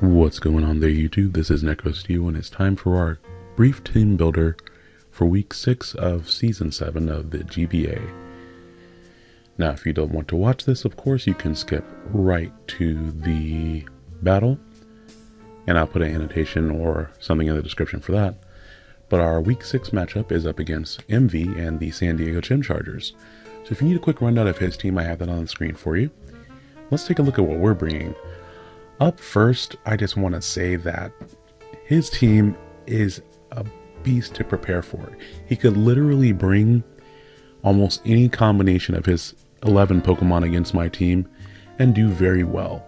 What's going on there YouTube? This is NecroSteel and it's time for our brief team builder for week 6 of season 7 of the GBA. Now if you don't want to watch this of course you can skip right to the battle and I'll put an annotation or something in the description for that. But our week 6 matchup is up against MV and the San Diego Chim Chargers. So if you need a quick rundown of his team I have that on the screen for you. Let's take a look at what we're bringing. Up first, I just want to say that his team is a beast to prepare for. He could literally bring almost any combination of his 11 Pokemon against my team and do very well.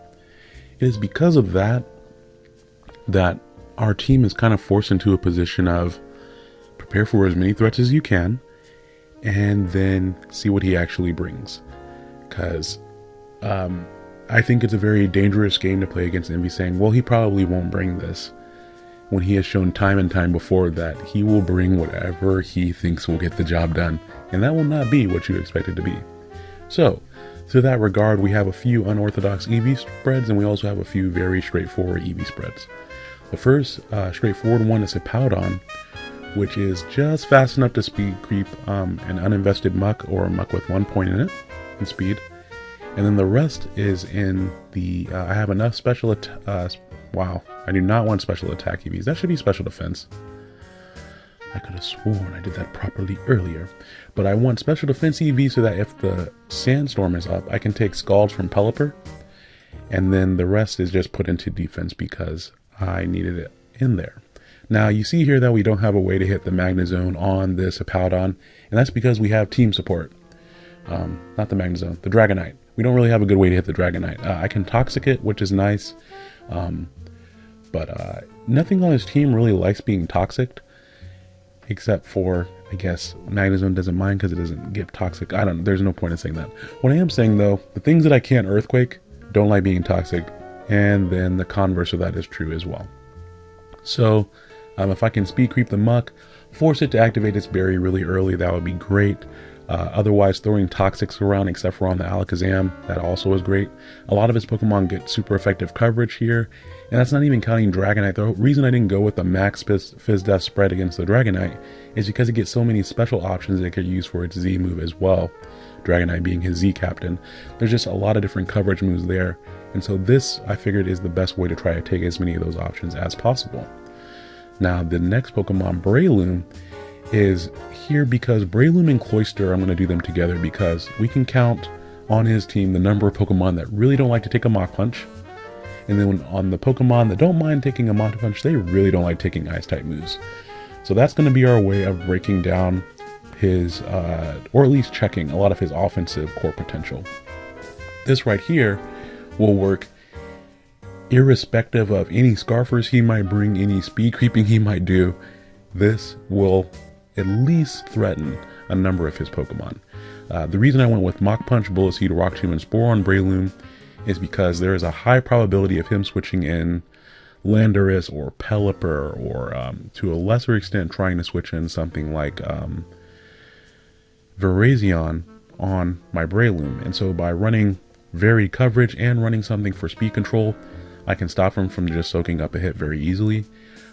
It is because of that that our team is kind of forced into a position of prepare for as many threats as you can and then see what he actually brings. Because um, I think it's a very dangerous game to play against Envy saying, well, he probably won't bring this. When he has shown time and time before that he will bring whatever he thinks will get the job done. And that will not be what you expect it to be. So, to that regard, we have a few unorthodox EV spreads and we also have a few very straightforward EV spreads. The first uh, straightforward one is a Powdon, which is just fast enough to speed creep um, an uninvested Muk or a Muk with one point in it in speed and then the rest is in the, uh, I have enough special, uh, wow, I do not want special attack EVs. That should be special defense. I could have sworn I did that properly earlier. But I want special defense EV so that if the sandstorm is up, I can take Scalds from Pelipper. And then the rest is just put into defense because I needed it in there. Now you see here that we don't have a way to hit the Magnezone on this Hippowdon, and that's because we have team support. Um, not the Magnezone, the Dragonite we don't really have a good way to hit the Dragonite. Uh, I can Toxic it, which is nice, um, but uh, nothing on his team really likes being Toxic, except for, I guess, Magnezone doesn't mind because it doesn't get Toxic. I don't know, there's no point in saying that. What I am saying though, the things that I can't Earthquake don't like being Toxic, and then the converse of that is true as well. So, um, if I can Speed Creep the Muk, force it to activate its berry really early, that would be great. Uh, otherwise, throwing Toxics around, except for on the Alakazam, that also is great. A lot of his Pokemon get super effective coverage here, and that's not even counting Dragonite. The reason I didn't go with the max Phys Def spread against the Dragonite is because it gets so many special options that it could use for its Z move as well. Dragonite being his Z captain. There's just a lot of different coverage moves there, and so this I figured is the best way to try to take as many of those options as possible. Now, the next Pokemon, Breloom, is here because Breloom and Cloyster, I'm going to do them together because we can count on his team the number of Pokemon that really don't like to take a Mach Punch. And then on the Pokemon that don't mind taking a Mach Punch, they really don't like taking Ice-type moves. So that's going to be our way of breaking down his, uh, or at least checking a lot of his offensive core potential. This right here will work irrespective of any Scarfers he might bring, any speed creeping he might do. This will at least threaten a number of his Pokemon. Uh, the reason I went with Mach Punch, Bullet Seed, Rock Tomb, and Spore on Breloom is because there is a high probability of him switching in Landorus or Pelipper or um, to a lesser extent trying to switch in something like um, Virizion on my Breloom. And so by running varied coverage and running something for speed control, I can stop him from just soaking up a hit very easily.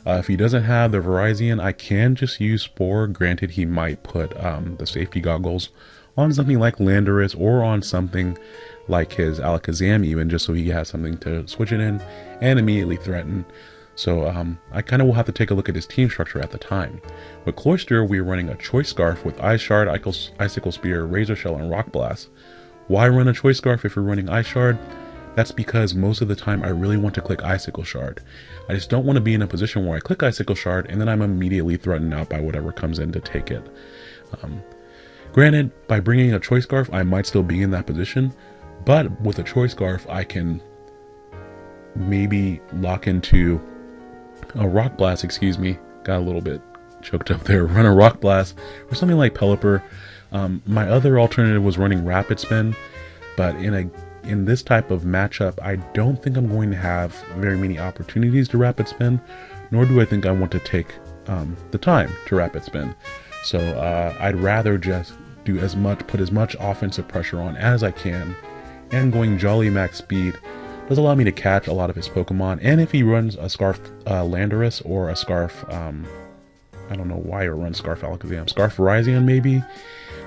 Uh, if he doesn't have the Virizion, I can just use Spore. Granted, he might put um, the safety goggles on something like Landorus or on something like his Alakazam even, just so he has something to switch it in and immediately threaten. So um, I kind of will have to take a look at his team structure at the time. With Cloyster, we're running a Choice Scarf with Ice Shard, Icicle Spear, Razor Shell, and Rock Blast. Why run a Choice Scarf if you're running Ice Shard? That's because most of the time I really want to click Icicle Shard. I just don't want to be in a position where I click Icicle Shard and then I'm immediately threatened out by whatever comes in to take it. Um, granted, by bringing a Choice Scarf, I might still be in that position, but with a Choice Scarf, I can maybe lock into a Rock Blast, excuse me, got a little bit choked up there, run a Rock Blast, or something like Pelipper. Um, my other alternative was running Rapid Spin, but in a in this type of matchup, I don't think I'm going to have very many opportunities to rapid spin, nor do I think I want to take um, the time to rapid spin. So uh, I'd rather just do as much, put as much offensive pressure on as I can, and going jolly max speed does allow me to catch a lot of his Pokemon. And if he runs a Scarf uh, Landorus or a Scarf, um, I don't know why it runs Scarf Alakazam, Scarf Virizion maybe,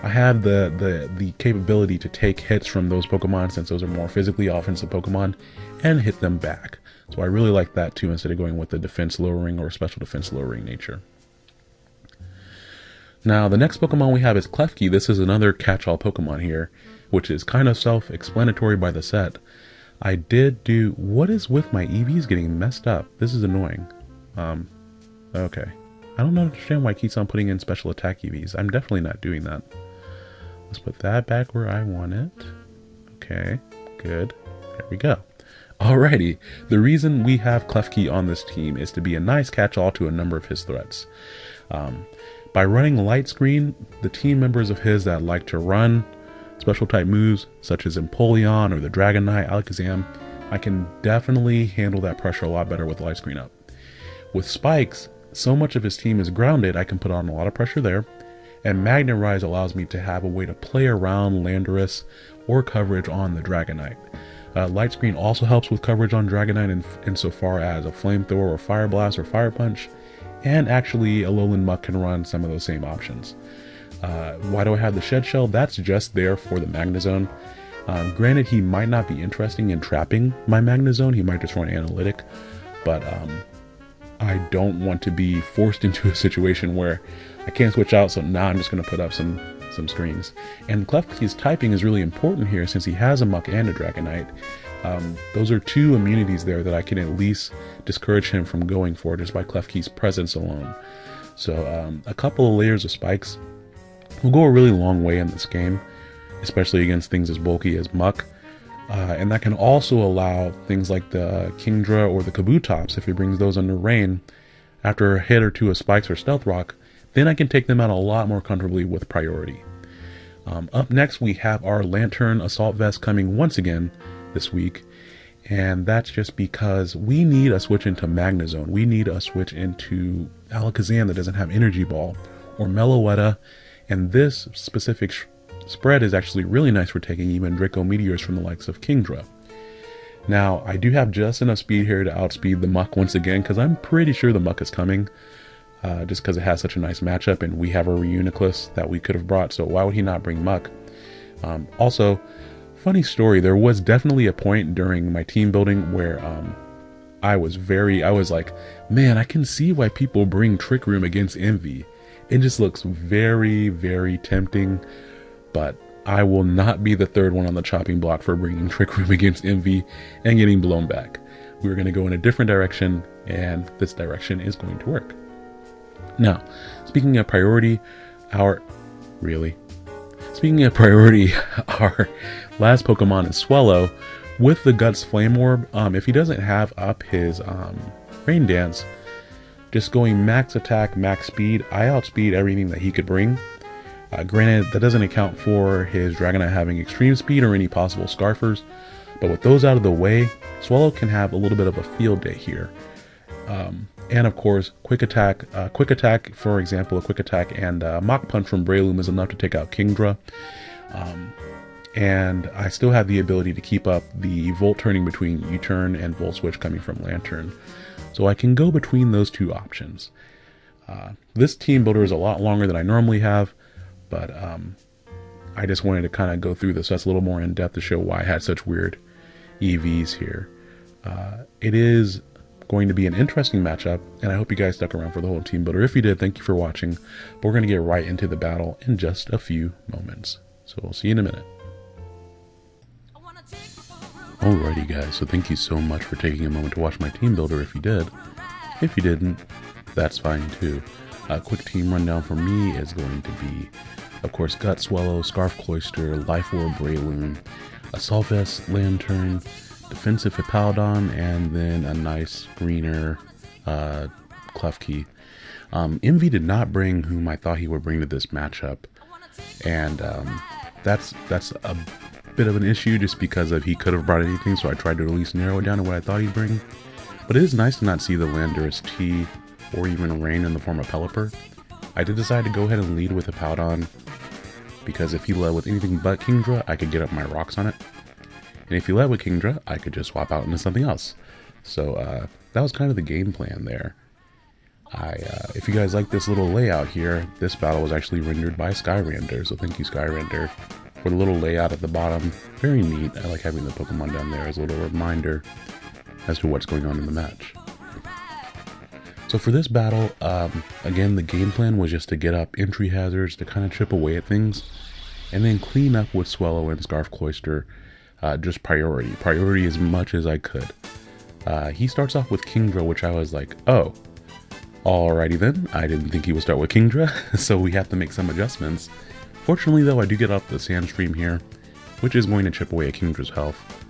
I have the, the, the capability to take hits from those Pokemon since those are more physically offensive Pokemon and hit them back. So I really like that too instead of going with the defense lowering or special defense lowering nature. Now the next Pokemon we have is Klefki. This is another catch-all Pokemon here, which is kind of self-explanatory by the set. I did do... What is with my EVs getting messed up? This is annoying. Um, okay. I don't understand why it keeps on putting in special attack EVs. I'm definitely not doing that. Let's put that back where I want it. Okay, good. There we go. Alrighty, the reason we have Klefki on this team is to be a nice catch-all to a number of his threats. Um, by running Light Screen, the team members of his that like to run special type moves, such as Empoleon or the Dragonite, Alakazam, I can definitely handle that pressure a lot better with Light Screen up. With Spikes, so much of his team is grounded, I can put on a lot of pressure there, and Magnetize allows me to have a way to play around Landorus or coverage on the Dragonite. Uh, Light Screen also helps with coverage on Dragonite in, insofar as a Flamethrower or Fire Blast or Fire Punch, and actually Alolan Muk can run some of those same options. Uh, why do I have the Shed Shell? That's just there for the Magnezone. Um, granted, he might not be interesting in trapping my Magnezone, he might just run Analytic, but um, I don't want to be forced into a situation where I can't switch out, so now I'm just going to put up some some screens. And Klefki's typing is really important here since he has a Muk and a Dragonite. Um, those are two immunities there that I can at least discourage him from going for just by Klefki's presence alone. So um, a couple of layers of spikes will go a really long way in this game, especially against things as bulky as Muk. Uh, and that can also allow things like the Kingdra or the Kabutops, if he brings those under rain, after a hit or two of spikes or stealth rock, then I can take them out a lot more comfortably with priority. Um, up next, we have our Lanturn Assault Vest coming once again this week, and that's just because we need a switch into Magnezone. We need a switch into Alakazam that doesn't have Energy Ball, or Meloetta, and this specific spread is actually really nice for taking even Draco Meteors from the likes of Kingdra. Now, I do have just enough speed here to outspeed the Muk once again, because I'm pretty sure the Muk is coming uh, just because it has such a nice matchup and we have a Reuniclus that we could have brought, so why would he not bring Muk? Um, also, funny story, there was definitely a point during my team building where um, I was very, I was like, man, I can see why people bring Trick Room against Envy. It just looks very, very tempting, but I will not be the third one on the chopping block for bringing Trick Room against Envy and getting blown back. We're going to go in a different direction, and this direction is going to work. Now, speaking of priority, our really speaking of priority, our last Pokemon is Swellow with the Guts Flame Orb. Um, if he doesn't have up his um, Rain Dance, just going max attack, max speed, I outspeed everything that he could bring. Uh, granted, that doesn't account for his Dragonite having extreme speed or any possible Scarfers, but with those out of the way, Swellow can have a little bit of a field day here. Um, and of course, quick attack. Uh, quick attack, for example, a quick attack and uh, Mach Punch from Breloom is enough to take out Kingdra. Um, and I still have the ability to keep up the volt turning between U-turn and volt switch coming from Lanturn. So I can go between those two options. Uh, this team builder is a lot longer than I normally have, but um, I just wanted to kind of go through this. That's a little more in depth to show why I had such weird EVs here. Uh, it is going to be an interesting matchup, and I hope you guys stuck around for the whole team builder. If you did, thank you for watching. But we're going to get right into the battle in just a few moments. So we'll see you in a minute. Alrighty guys, so thank you so much for taking a moment to watch my team builder if you did. If you didn't, that's fine too. A quick team rundown for me is going to be, of course, Gut Swellow, Scarf Cloyster, Life Orb Breloom, Assault Vest Lanturn, defensive Hippowdon, and then a nice greener uh, Klefki. Um, Envy did not bring whom I thought he would bring to this matchup, and um, that's that's a bit of an issue just because of he could have brought anything. So I tried to at least narrow it down to what I thought he'd bring. But it is nice to not see the Landorus T or even Rain in the form of Pelipper. I did decide to go ahead and lead with Hippowdon because if he led with anything but Kingdra, I could get up my rocks on it. And if he led with Kingdra, I could just swap out into something else. So uh, that was kind of the game plan there. I, uh, if you guys like this little layout here, this battle was actually rendered by Skyrender, so thank you Skyrender for the little layout at the bottom. Very neat. I like having the Pokemon down there as a little reminder as to what's going on in the match. So for this battle, um, again, the game plan was just to get up entry hazards to kind of chip away at things, and then clean up with Swellow and Scarf Cloyster, uh, just priority. Priority as much as I could. Uh, he starts off with Kingdra, which I was like, oh, alrighty then. I didn't think he would start with Kingdra, so we have to make some adjustments. Fortunately though, I do get up the Sandstream here, which is going to chip away at Kingdra's health.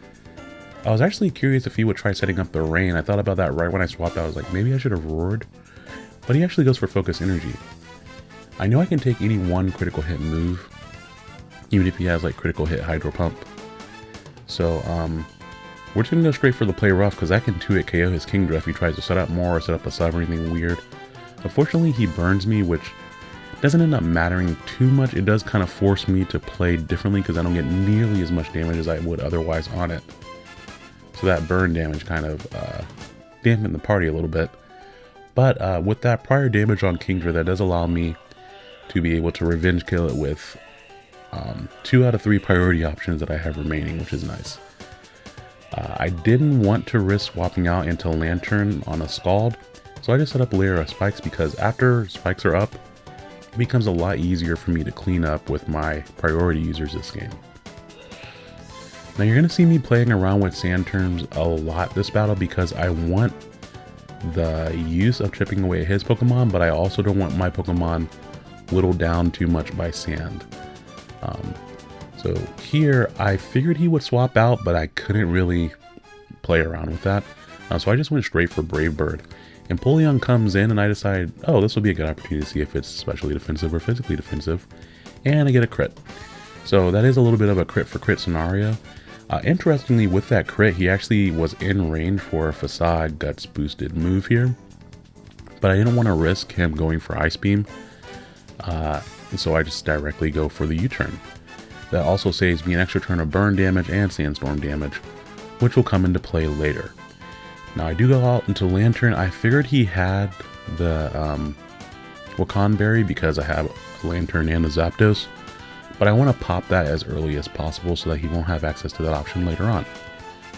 I was actually curious if he would try setting up the rain. I thought about that right when I swapped out. I was like, maybe I should have roared. But he actually goes for focus energy. I know I can take any one critical hit move, even if he has like critical hit hydro pump. So um, we're just gonna go straight for the play rough because I can 2-hit KO his Kingdra if he tries to set up more or set up a sub or anything weird. Unfortunately he burns me which doesn't end up mattering too much. It does kind of force me to play differently because I don't get nearly as much damage as I would otherwise on it. So that burn damage kind of uh, dampened the party a little bit. But uh, with that prior damage on Kingdra, that does allow me to be able to revenge kill it with um, two out of three priority options that I have remaining, which is nice. Uh, I didn't want to risk swapping out into Lanturn on a Scald, so I just set up a layer of spikes because after spikes are up, it becomes a lot easier for me to clean up with my priority users this game. Now you're going to see me playing around with sand terms a lot this battle because I want the use of chipping away his Pokemon, but I also don't want my Pokemon whittled down too much by sand. Um, so here, I figured he would swap out, but I couldn't really play around with that. Uh, so I just went straight for Brave Bird. And Empoleon comes in and I decide, oh, this will be a good opportunity to see if it's specially defensive or physically defensive. And I get a crit. So that is a little bit of a crit for crit scenario. Uh, interestingly, with that crit, he actually was in range for a Facade Guts boosted move here. But I didn't want to risk him going for Ice Beam. Uh, so I just directly go for the U-turn. That also saves me an extra turn of burn damage and sandstorm damage, which will come into play later. Now I do go out into Lanturn. I figured he had the um, Wacan Berry because I have Lanturn and a Zapdos but I want to pop that as early as possible so that he won't have access to that option later on.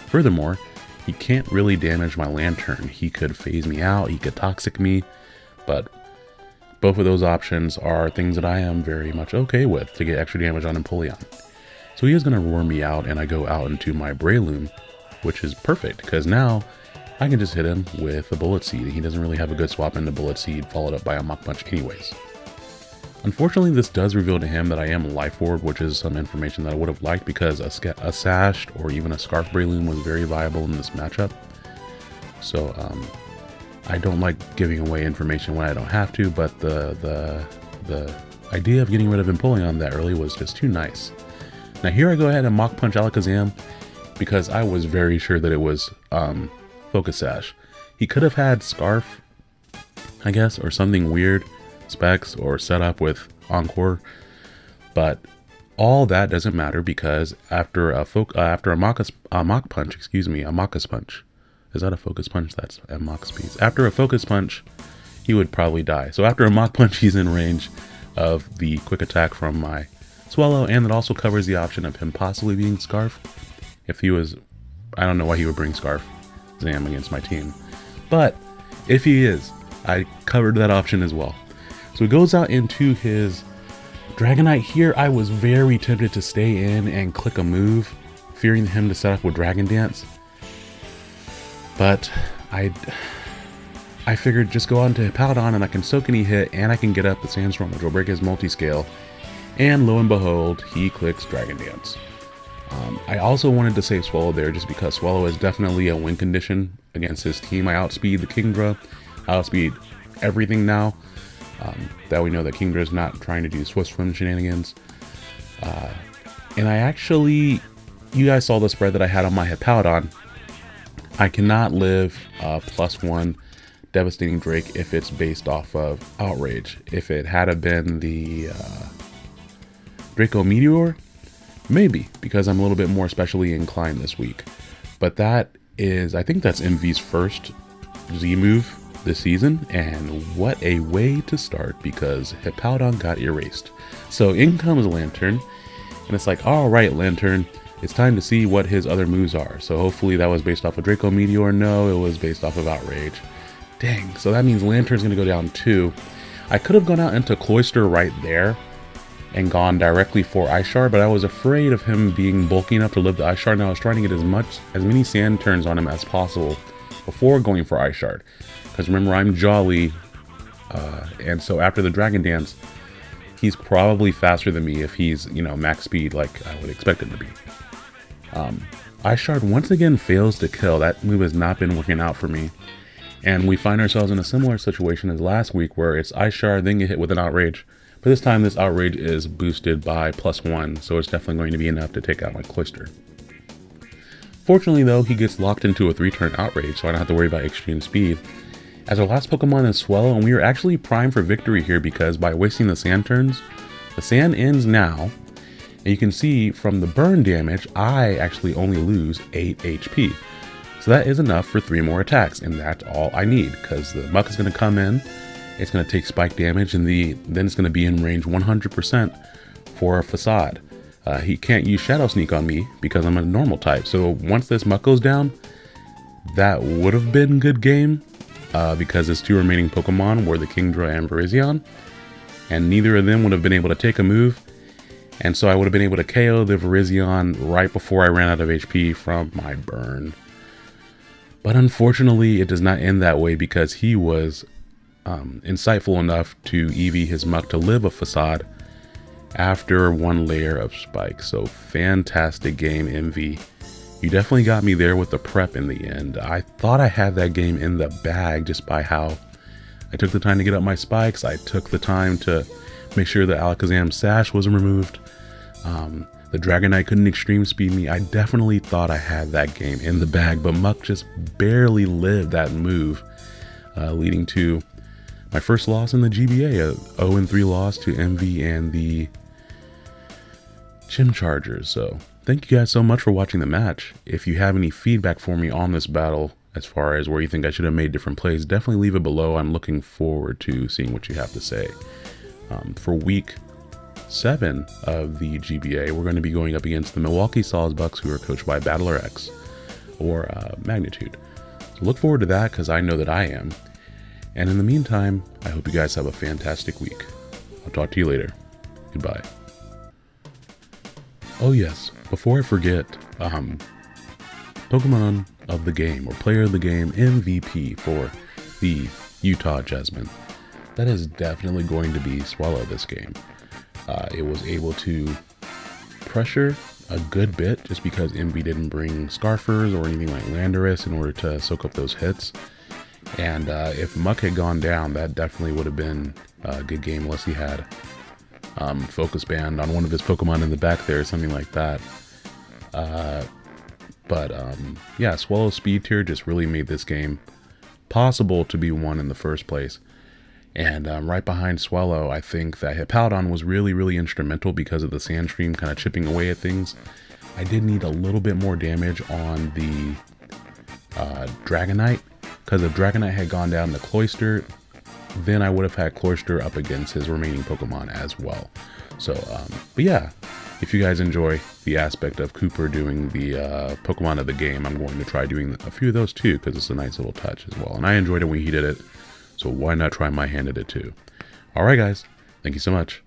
Furthermore, he can't really damage my Lanturn. He could phase me out, he could toxic me, but both of those options are things that I am very much okay with to get extra damage on Empoleon. So he is going to roar me out and I go out into my Breloom, which is perfect because now I can just hit him with a Bullet Seed. He doesn't really have a good swap into Bullet Seed followed up by a Mach Punch anyways. Unfortunately, this does reveal to him that I am Life Orb, which is some information that I would have liked because a, a Sashed or even a Scarf Breloom was very viable in this matchup. So, um, I don't like giving away information when I don't have to, but the, the, the idea of getting rid of Empoleon that early was just too nice. Now here I go ahead and Mach Punch Alakazam because I was very sure that it was um, Focus Sash. He could have had Scarf, I guess, or something weird specs or setup with Encore, but all that doesn't matter because after a fo- uh, after a Mach, a mock punch, excuse me, a mockus punch, is that a focus punch? That's a Mach speeds. After a focus punch, he would probably die. So after a mock punch, he's in range of the quick attack from my Swellow, and it also covers the option of him possibly being Scarf. If he was, I don't know why he would bring Scarf Zam against my team, but if he is, I covered that option as well. So he goes out into his Dragonite here. I was very tempted to stay in and click a move, fearing him to set up with Dragon Dance. But I I figured just go on to Paladon and I can soak any hit and I can get up the Sandstorm which will break his multi-scale. And lo and behold, he clicks Dragon Dance. Um, I also wanted to save Swellow there just because Swellow is definitely a win condition against his team. I outspeed the Kingdra, I outspeed everything now. Um, that we know that Kingdra is not trying to do Swift Swim shenanigans. Uh, and I actually, you guys saw the spread that I had on my Hippowdon. I cannot live uh, plus one Devastating Drake if it's based off of Outrage. If it had been the uh, Draco Meteor, Maybe, because I'm a little bit more specially inclined this week. But that is, I think that's MV's first Z move this season, and what a way to start because Hippowdon got erased. So in comes Lanturn, and it's like, alright, Lanturn, it's time to see what his other moves are. So hopefully that was based off of Draco Meteor. No, it was based off of Outrage. Dang, so that means Lanturn's to go down too. I could have gone out into Cloyster right there and gone directly for Ice Shard, but I was afraid of him being bulky enough to live the Ice Shard, and I was trying to get as much, as many sand turns on him as possible before going for Ice Shard. Because remember, I'm Jolly, uh, and so after the Dragon Dance, he's probably faster than me if he's, you know, max speed like I would expect him to be. Um, Ice Shard once again fails to kill. That move has not been working out for me. And we find ourselves in a similar situation as last week where it's Ice Shard, then get hit with an Outrage. But this time this Outrage is boosted by plus one, so it's definitely going to be enough to take out my Cloyster. Fortunately though, he gets locked into a 3-turn Outrage, so I don't have to worry about extreme speed. As our last Pokemon is Swellow, and we are actually primed for victory here because by wasting the sand turns, the sand ends now, and you can see from the burn damage, I actually only lose 8 HP. So that is enough for 3 more attacks, and that's all I need, because the Muk is going to come in, it's going to take spike damage, and the then it's going to be in range 100% for a Facade. Uh, he can't use Shadow Sneak on me because I'm a normal type, so once this Muk goes down, that would have been good game, uh, because his two remaining Pokemon were the Kingdra and Virizion, and neither of them would have been able to take a move, and so I would have been able to KO the Virizion right before I ran out of HP from my burn. But unfortunately, it does not end that way because he was um, insightful enough to EV his Muk to live a facade after one layer of spike. So fantastic game, MV. You definitely got me there with the prep in the end. I thought I had that game in the bag just by how I took the time to get up my spikes. I took the time to make sure the Alakazam sash wasn't removed. Um, the Dragonite couldn't extreme speed me. I definitely thought I had that game in the bag, but Muk just barely lived that move, uh, leading to my first loss in the GBA, a 0-3 loss to MV and the Chim Chargers. So Thank you guys so much for watching the match. If you have any feedback for me on this battle, as far as where you think I should have made different plays, definitely leave it below. I'm looking forward to seeing what you have to say. Um, for week seven of the GBA, we're going to be going up against the Milwaukee Sawsbucks, who are coached by Battler X or uh, Magnitude. So look forward to that because I know that I am. And in the meantime, I hope you guys have a fantastic week. I'll talk to you later. Goodbye. Oh yes, before I forget, um, Pokemon of the game or player of the game MVP for the Utah Jasmine. That is definitely going to be Swellow this game. Uh, it was able to pressure a good bit just because MV didn't bring Scarfers or anything like Landorus in order to soak up those hits. And uh, if Muk had gone down, that definitely would have been a good game unless he had um, focus band on one of his Pokemon in the back there, something like that. Uh, but um, yeah, Swellow Speed Tier just really made this game possible to be won in the first place. And um, right behind Swellow, I think that Hippowdon was really, really instrumental because of the Sandstream kind of chipping away at things. I did need a little bit more damage on the uh, Dragonite, because if Dragonite had gone down the Cloyster, then I would have had Cloyster up against his remaining Pokemon as well. So, um, but yeah, if you guys enjoy the aspect of Cooper doing the uh, Pokemon of the game, I'm going to try doing a few of those too, because it's a nice little touch as well. And I enjoyed it when he did it, so why not try my hand at it too? Alright guys, thank you so much.